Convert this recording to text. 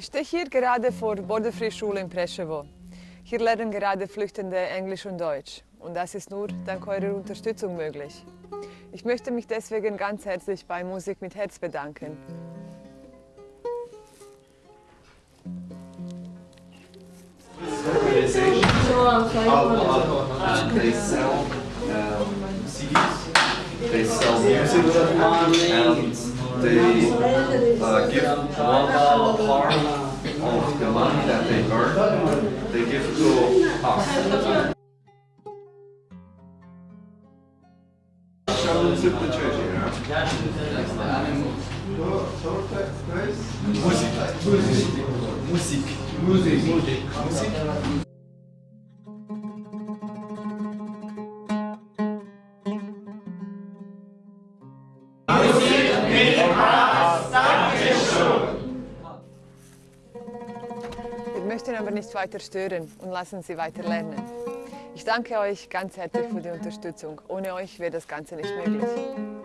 Ich stehe hier gerade vor Borderfree-Schule in Preševo. Hier lernen gerade Flüchtende Englisch und Deutsch. Und das ist nur dank eurer Unterstützung möglich. Ich möchte mich deswegen ganz herzlich bei Musik mit Herz bedanken. CDs, they sell music, and they uh, give one part of the money that they earn, they give to us. Show them the church here. Musik. Musik. Musik. Musik. Wir möchten aber nicht weiter stören und lassen Sie weiter lernen. Ich danke euch ganz herzlich für die Unterstützung. Ohne euch wäre das Ganze nicht möglich.